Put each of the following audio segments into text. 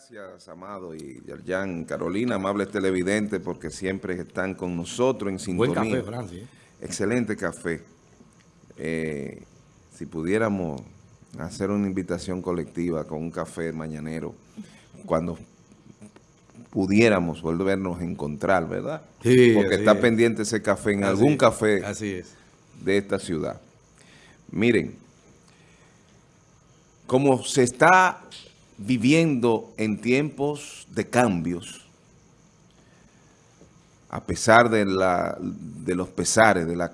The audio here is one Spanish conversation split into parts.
Gracias, Amado y Yerjan, Carolina, amables televidentes, porque siempre están con nosotros en sintonía. Buen café, Francis. Excelente café. Eh, si pudiéramos hacer una invitación colectiva con un café mañanero, cuando pudiéramos volvernos a encontrar, ¿verdad? Sí, Porque está es. pendiente ese café en Así algún café Así es. de esta ciudad. Miren, como se está viviendo en tiempos de cambios, a pesar de, la, de los pesares, de la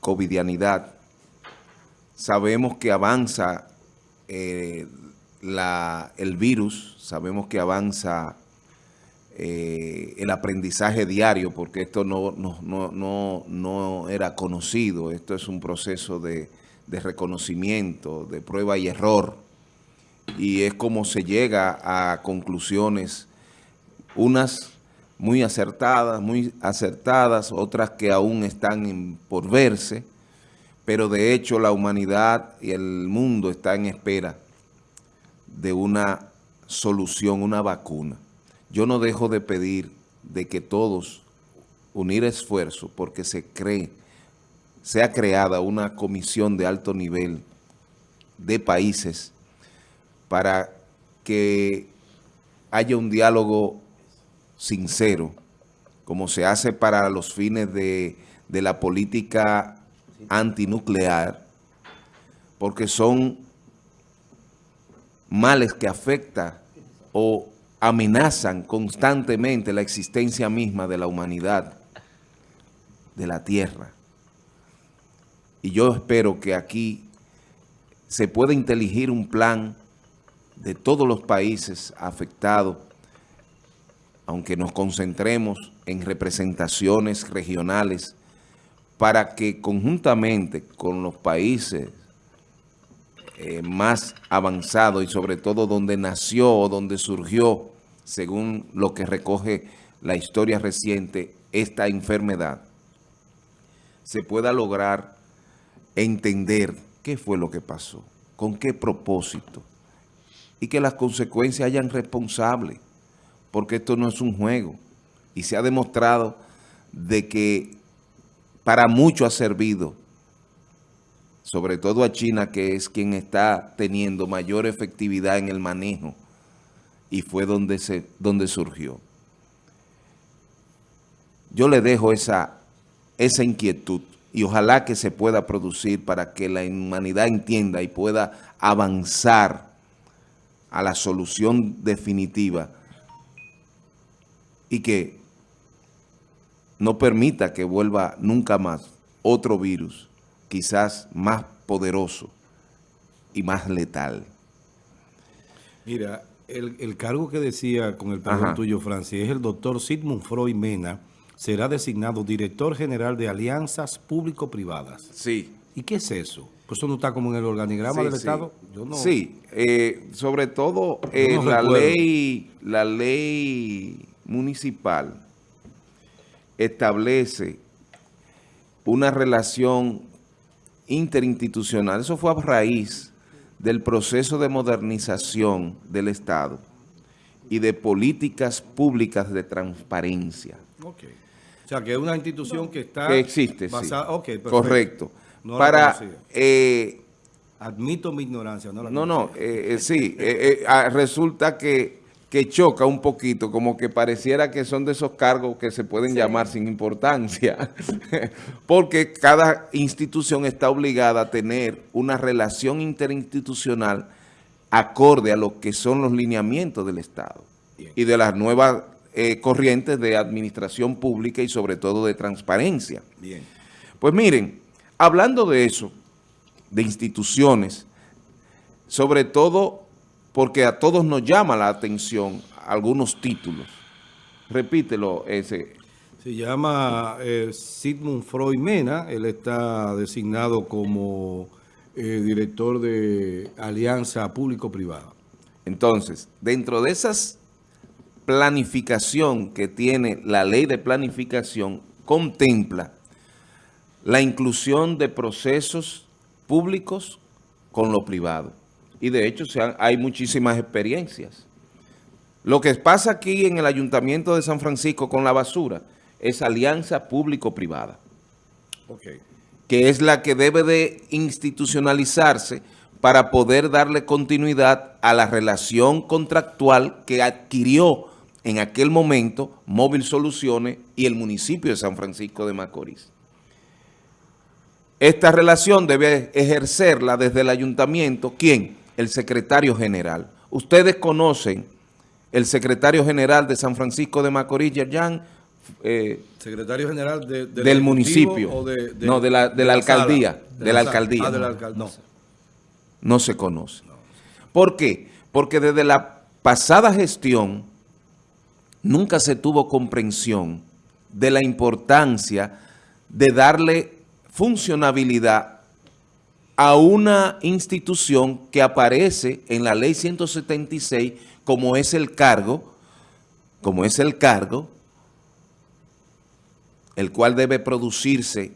covidianidad, sabemos que avanza eh, la- el virus, sabemos que avanza eh, el aprendizaje diario, porque esto no, no, no, no, no era conocido, esto es un proceso de, de reconocimiento, de prueba y error, y es como se llega a conclusiones, unas muy acertadas, muy acertadas, otras que aún están por verse, pero de hecho la humanidad y el mundo está en espera de una solución, una vacuna. Yo no dejo de pedir de que todos unir esfuerzos porque se cree, sea creada una comisión de alto nivel de países para que haya un diálogo sincero, como se hace para los fines de, de la política antinuclear, porque son males que afectan o amenazan constantemente la existencia misma de la humanidad, de la tierra. Y yo espero que aquí se pueda inteligir un plan de todos los países afectados, aunque nos concentremos en representaciones regionales, para que conjuntamente con los países eh, más avanzados y sobre todo donde nació o donde surgió, según lo que recoge la historia reciente, esta enfermedad, se pueda lograr entender qué fue lo que pasó, con qué propósito, y que las consecuencias hayan responsables, porque esto no es un juego, y se ha demostrado de que para mucho ha servido, sobre todo a China, que es quien está teniendo mayor efectividad en el manejo, y fue donde, se, donde surgió. Yo le dejo esa, esa inquietud y ojalá que se pueda producir para que la humanidad entienda y pueda avanzar a la solución definitiva y que no permita que vuelva nunca más otro virus, quizás más poderoso y más letal. Mira, el, el cargo que decía con el perdón tuyo, Francis, es el doctor Sigmund Freud Mena, será designado director general de alianzas público-privadas. Sí. ¿Y qué es eso? Pues eso no está como en el organigrama Sí, del sí. Estado. Yo no. Sí, eh, sobre todo eh, no la recuerdo. ley, la ley municipal establece una relación interinstitucional. Eso fue a raíz del proceso de modernización del Estado y de políticas públicas de transparencia. Ok. O sea, que es una institución que está... que existe, sí. basada- ok, perfecto. Correcto. No Para, eh, Admito mi ignorancia. No, la No, no, eh, eh, sí, eh, eh, ah, resulta que, que choca un poquito, como que pareciera que son de esos cargos que se pueden llamar sin importancia, porque cada institución está obligada a tener una relación interinstitucional acorde a lo que son los lineamientos del Estado Bien. y de las nuevas eh, corrientes de administración pública y sobre todo de transparencia. Bien. Pues miren, hablando de eso, de instituciones, sobre todo porque a todos nos llama la atención algunos títulos. Repítelo ese. Se llama eh, Sigmund Freud Mena. Él está designado como eh, director de Alianza Público-Privada. Entonces, dentro de esas planificación que tiene la ley de planificación, contempla la inclusión de procesos públicos con lo privado. Y de hecho se han- hay muchísimas experiencias. Lo que pasa aquí en el Ayuntamiento de San Francisco con la basura es alianza público-privada. Que es la que debe de institucionalizarse para poder darle continuidad a la relación contractual que adquirió en aquel momento Móvil Soluciones y el municipio de San Francisco de Macorís. Esta relación debe ejercerla desde el ayuntamiento, ¿quién? El secretario general. Ustedes conocen el secretario general de San Francisco de Macorís, Yerjan, eh, secretario general del municipio, no, de la, alcaldía, de la, alcaldía. Ah, no, no se conoce. ¿Por qué? Porque desde la pasada gestión nunca se tuvo comprensión de la importancia de darle funcionabilidad a una institución que aparece en la ley 176 como es el cargo, como es el cargo, el cual debe producirse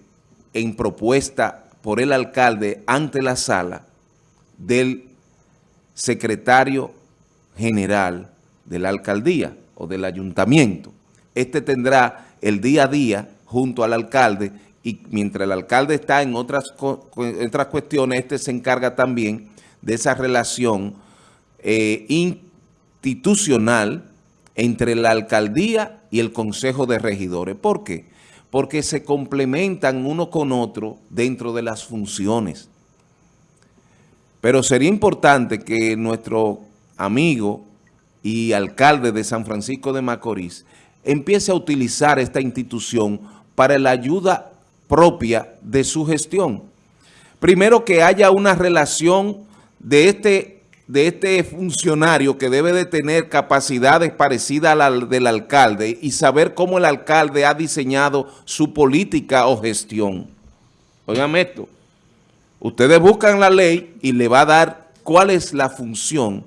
en propuesta por el alcalde ante la sala del secretario general de la alcaldía o del ayuntamiento. Este tendrá el día a día junto al alcalde y mientras el alcalde está en otras, otras cuestiones, este se encarga también de esa relación eh, institucional entre la alcaldía y el consejo de regidores. ¿Por qué? Porque se complementan uno con otro dentro de las funciones. Pero sería importante que nuestro amigo y alcalde de San Francisco de Macorís empiece a utilizar esta institución para la ayuda propia de su gestión. Primero que haya una relación de este, de este funcionario que debe de tener capacidades parecidas a la del alcalde y saber cómo el alcalde ha diseñado su política o gestión. Oigan esto, ustedes buscan la ley y le va a dar cuál es la función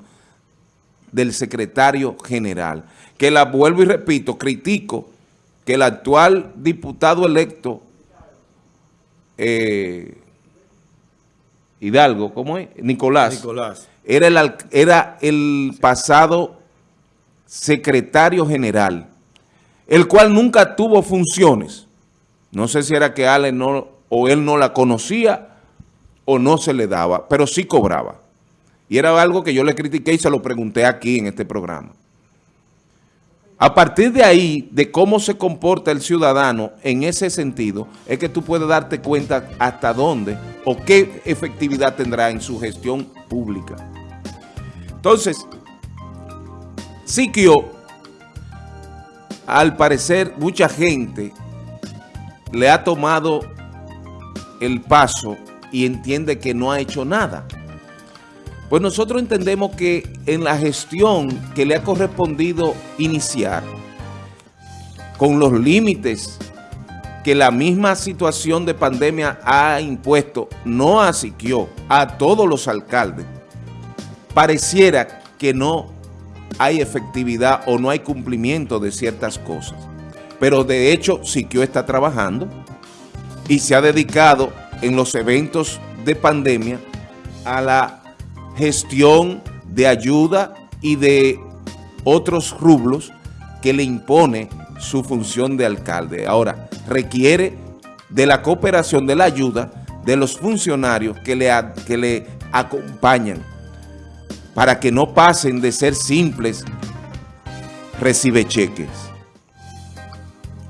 del secretario general. Que la vuelvo y repito, critico que el actual diputado electo eh, Hidalgo, ¿cómo es? Nicolás. Nicolás. Era el, era el pasado secretario general, el cual nunca tuvo funciones. No sé si era que Ale no, o él no la conocía o no se le daba, pero sí cobraba. Y era algo que yo le critiqué y se lo pregunté aquí en este programa. A partir de ahí, de cómo se comporta el ciudadano en ese sentido, es que tú puedes darte cuenta hasta dónde o qué efectividad tendrá en su gestión pública. Entonces, Siquio, al parecer, mucha gente le ha tomado el paso y entiende que no ha hecho nada. Pues nosotros entendemos que en la gestión que le ha correspondido iniciar, con los límites que la misma situación de pandemia ha impuesto, no a Siquio, a todos los alcaldes, pareciera que no hay efectividad o no hay cumplimiento de ciertas cosas. Pero de hecho, Siquio está trabajando y se ha dedicado en los eventos de pandemia a la gestión de ayuda y de otros rublos que le impone su función de alcalde. Ahora, requiere de la cooperación, de la ayuda de los funcionarios que le, que le acompañan para que no pasen de ser simples recibe cheques.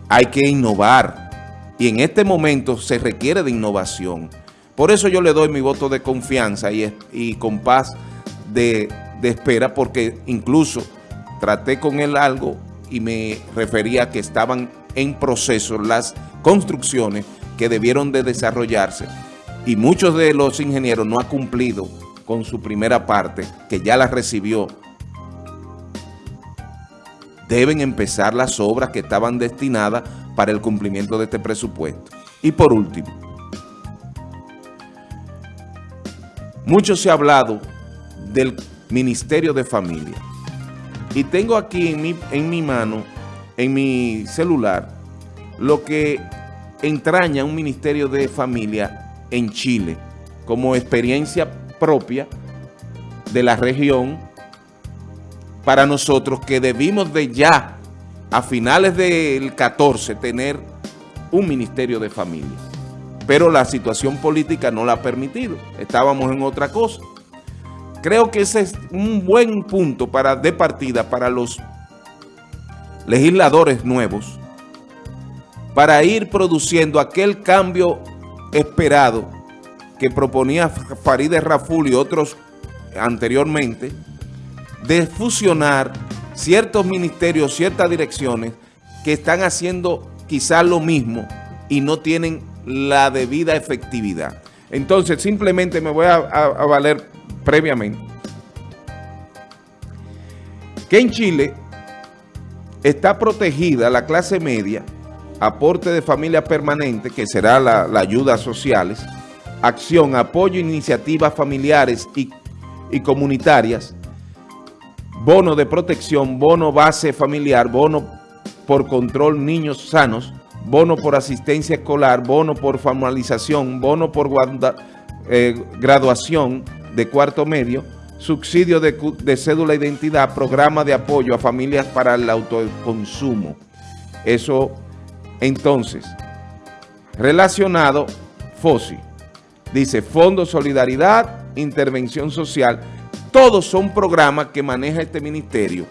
Hay que innovar y en este momento se requiere de innovación. Por eso yo le doy mi voto de confianza y, y con paz de, espera, porque incluso traté con él algo y me refería a que estaban en proceso las construcciones que debieron de desarrollarse y muchos de los ingenieros no han cumplido con su primera parte, que ya la recibió. Deben empezar las obras que estaban destinadas para el cumplimiento de este presupuesto. Y por último, Mucho se ha hablado del Ministerio de Familia. Y tengo aquí en mi, en mi mano, en mi celular, lo que entraña un Ministerio de Familia en Chile como experiencia propia de la región para nosotros que debimos de ya, a finales del 14, tener un Ministerio de Familia. Pero la situación política no la ha permitido. Estábamos en otra cosa. Creo que ese es un buen punto para, de partida para los legisladores nuevos para ir produciendo aquel cambio esperado que proponía Farideh Raful y otros anteriormente, de fusionar ciertos ministerios, ciertas direcciones que están haciendo quizás lo mismo y no tienen la debida efectividad. Entonces, simplemente me voy a, valer previamente que en Chile está protegida la clase media, aporte de familia permanente, que será la, la ayuda sociales, acción, apoyo, iniciativas familiares y, y comunitarias, bono de protección, bono base familiar, bono por control niños sanos, bono por asistencia escolar, bono por formalización, bono por eh, graduación de cuarto medio, subsidio de, de, cédula de identidad, programa de apoyo a familias para el autoconsumo. Eso, entonces, relacionado, FOSI, dice Fondo Solidaridad, Intervención Social, todos son programas que maneja este ministerio,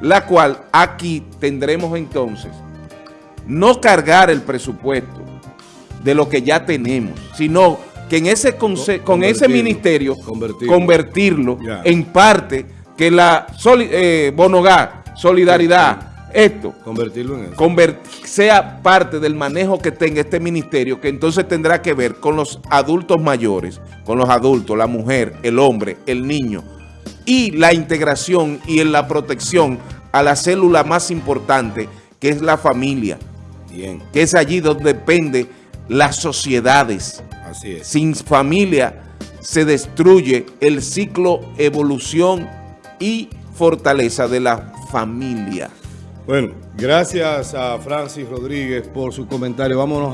la cual aquí tendremos entonces no cargar el presupuesto de lo que ya tenemos, sino que en ese con ese ministerio convertirlo, en parte que la eh, Bonogá, solidaridad, esto, convertirlo en eso. sea parte del manejo que tenga este ministerio, que entonces tendrá que ver con los adultos mayores, con los adultos, la mujer, el hombre, el niño, y la integración y en la protección a la célula más importante, que es la familia. Bien. Que es allí donde depende las sociedades. Sin familia se destruye el ciclo evolución y fortaleza de la familia. Bueno, gracias a Francis Rodríguez por su comentario. Vámonos a